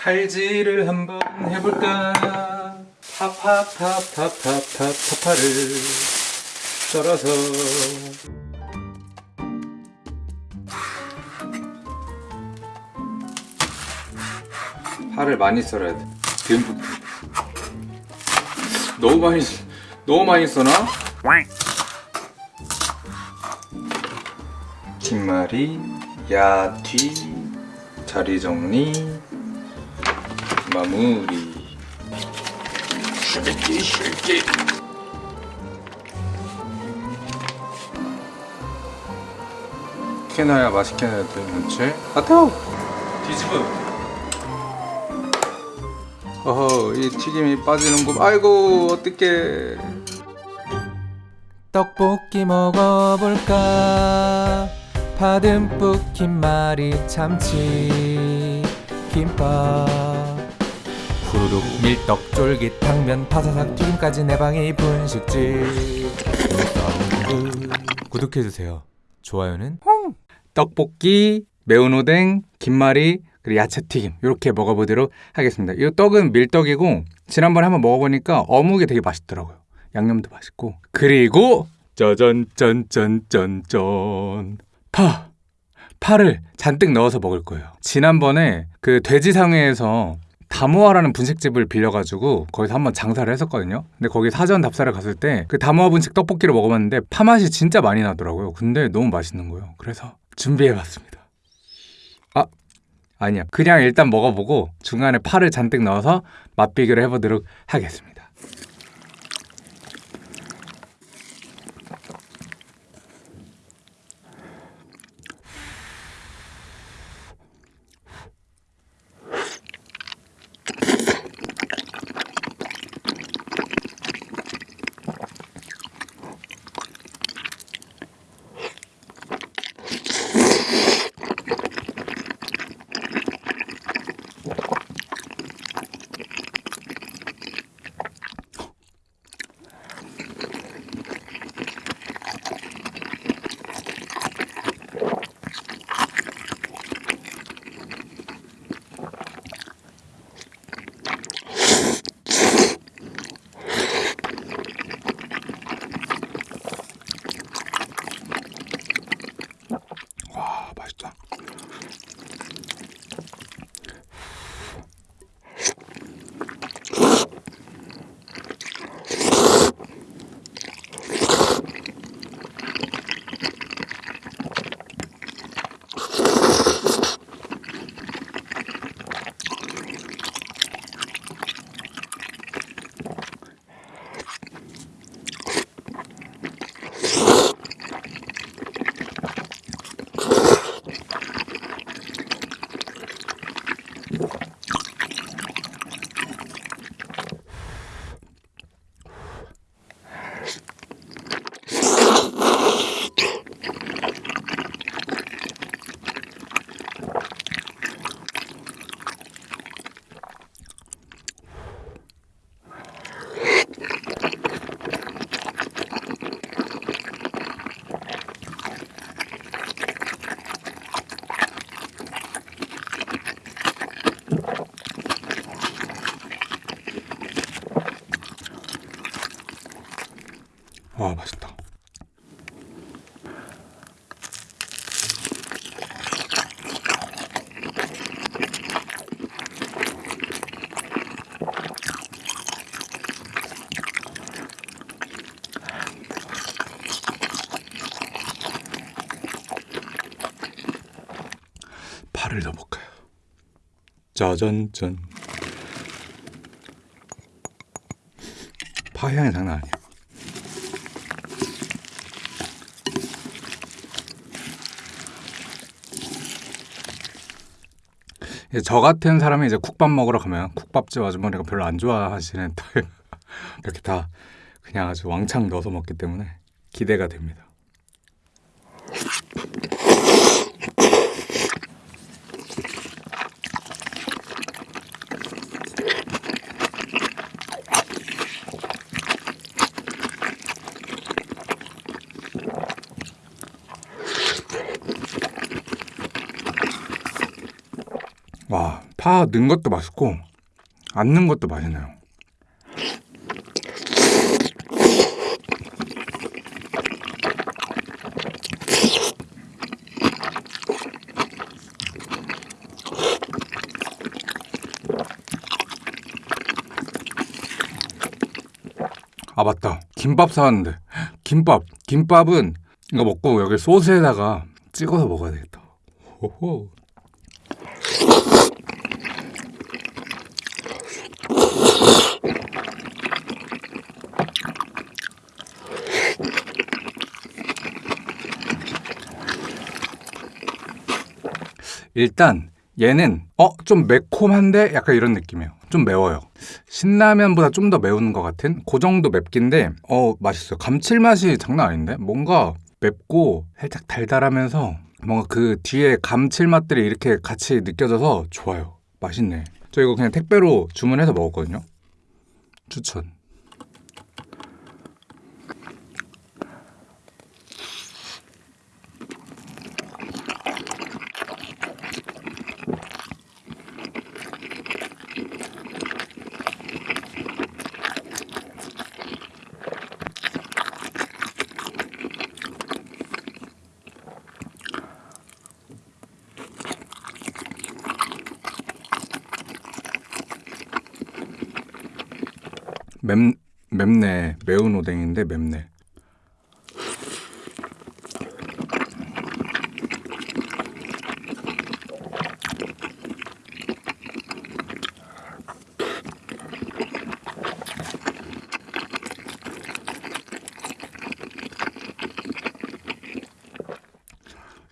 칼질을 한번 해볼까? 파파파파파파파파를 썰어서. 파를 많이 썰어야 돼. 듬뿍 너무 많이 너무 많이 써나? 김말이 야뒤 자리 정리 마무리. 쉐기 쉐기 캐나야 맛있게 해야 되는지 아태우 뒤집어. 어허 이 튀김이 빠지는군 아이고 어떡해. 떡볶이 먹어볼까? 파듬뿍 김말이 참치. 김밥 후루룩 밀떡 쫄깃 당면 파사삭 튀김까지 내 방이 분식집. 구독해주세요. 좋아요는 떡볶이 매운 오뎅 김말이 그리고 야채튀김 이렇게 먹어보도록 하겠습니다. 이 떡은 밀떡이고 지난번에 한번 먹어보니까 어묵이 되게 맛있더라고요. 양념도 맛있고. 그리고 짜잔 짠짠짠짠. 파! 파를 잔뜩 넣어서 먹을 거예요. 지난번에 그 돼지상회에서 다모아라는 분식집을 빌려가지고 거기서 한번 장사를 했었거든요. 근데 거기 사전 답사를 갔을 때 그 다모아 분식 떡볶이를 먹어봤는데 파 맛이 진짜 많이 나더라고요. 근데 너무 맛있는 거예요. 그래서 준비해봤습니다. 아 아니야. 그냥 일단 먹어보고 중간에 파를 잔뜩 넣어서 맛비교를 해보도록 하겠습니다 짜잔짠 파 향이 장난 아니야 저 같은 사람이 이제 국밥 먹으러 가면 국밥집 아주머니가 별로 안 좋아하시는 타입 이렇게 다 그냥 아주 왕창 넣어서 먹기 때문에 기대가 됩니다. 와 파 넣은 것도 맛있고 안 넣은 것도 맛있네요. 아 맞다. 김밥 사왔는데. 김밥. 김밥은 이거 먹고 여기 소스에다가 찍어서 먹어야 되겠다. 호호 일단 얘는 어 좀 매콤한데 약간 이런 느낌이에요. 좀 매워요. 신라면보다 좀 더 매운 것 같은 그 정도 맵긴데 어 맛있어요. 감칠맛이 장난 아닌데 뭔가 맵고 살짝 달달하면서 뭔가 그 뒤에 감칠맛들이 이렇게 같이 느껴져서 좋아요. 맛있네. 저 이거 그냥 택배로 주문해서 먹었거든요. 추천. 맵 맵네. 매운 오뎅인데 맵네.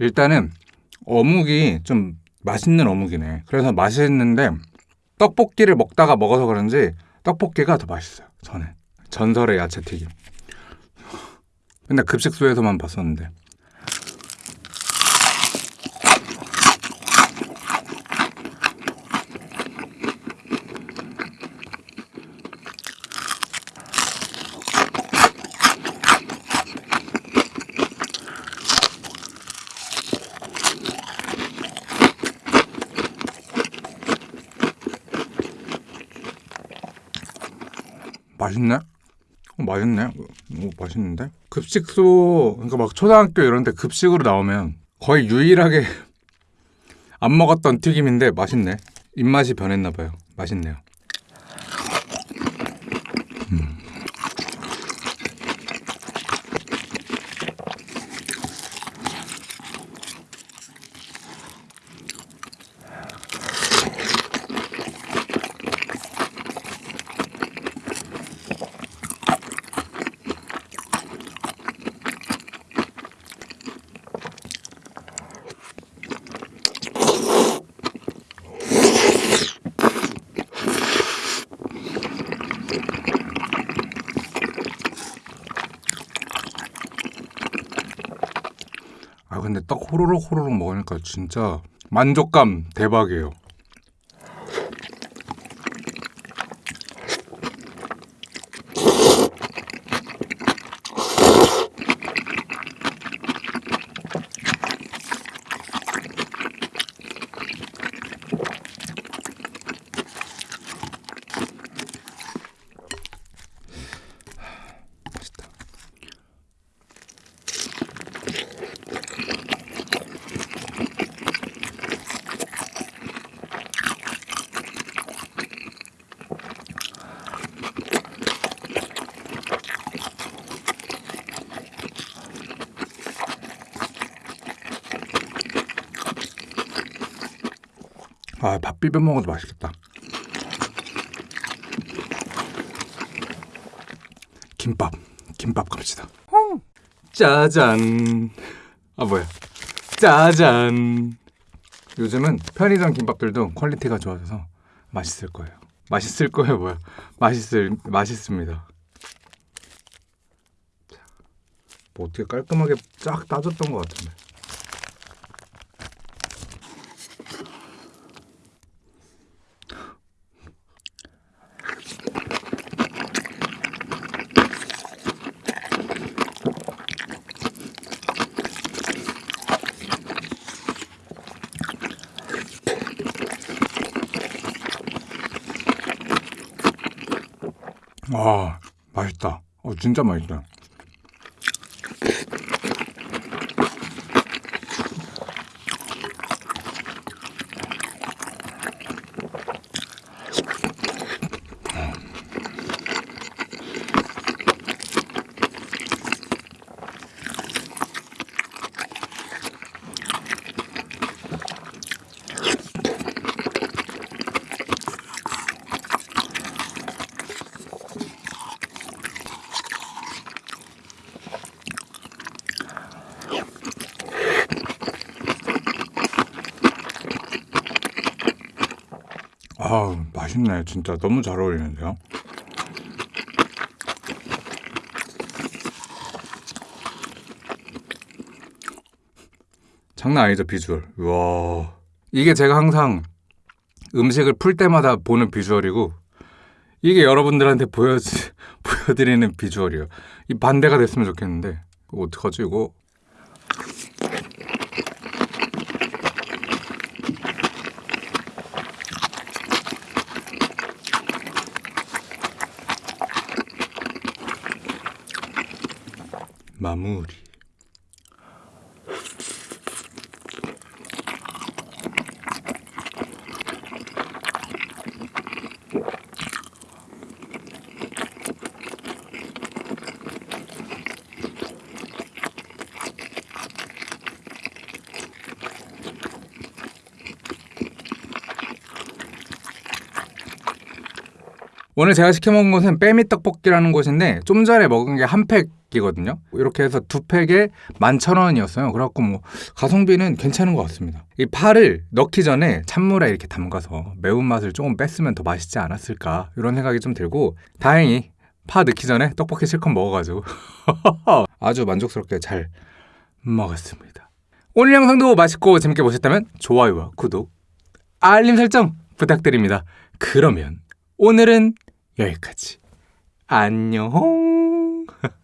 일단은 어묵이 좀 맛있는 어묵이네. 그래서 맛있는데 떡볶이를 먹다가 먹어서 그런지 떡볶이가 더 맛있어요. 저는 전설의 야채 튀김. 맨날 급식소에서만 봤었는데. 맛있네? 어, 맛있네. 오, 맛있는데? 급식소, 그러니까 막 초등학교 이런 데 급식으로 나오면 거의 유일하게 안 먹었던 튀김인데 맛있네. 입맛이 변했나 봐요. 맛있네요. 근데 떡 호로록 호로록 먹으니까 진짜 만족감 대박이에요. 아, 밥 비벼 먹어도 맛있겠다. 김밥, 김밥 갑시다. 짜잔. 아 뭐야? 짜잔. 요즘은 편의점 김밥들도 퀄리티가 좋아져서 맛있을 거예요. 맛있을 거예요, 뭐야? 맛있을 맛있습니다. 자, 뭐 어떻게 깔끔하게 쫙 따졌던 것 같은데. 아 맛있다. 어 진짜 맛있다. 아 맛있네 진짜 너무 잘 어울리는데요. 장난 아니죠 비주얼. 와 이게 제가 항상 음식을 풀 때마다 보는 비주얼이고 이게 여러분들한테 보여 보여드리는 비주얼이에요. 이 반대가 됐으면 좋겠는데 어떡하지 이거? 마무리. 오늘 제가 시켜 먹은 곳은 빼미 떡볶이라는 곳인데 좀 전에 먹은 게 한 팩 이거든요. 이렇게 해서 두 팩에 11,000원이었어요. 그래갖고 뭐 가성비는 괜찮은 것 같습니다. 이 파를 넣기 전에 찬물에 이렇게 담가서 매운맛을 조금 뺐으면 더 맛있지 않았을까 이런 생각이 좀 들고 다행히 파 넣기 전에 떡볶이 실컷 먹어가지고 아주 만족스럽게 잘 먹었습니다. 오늘 영상도 맛있고 재밌게 보셨다면 좋아요와 구독, 알림 설정 부탁드립니다. 그러면 오늘은 여기까지. 안녕.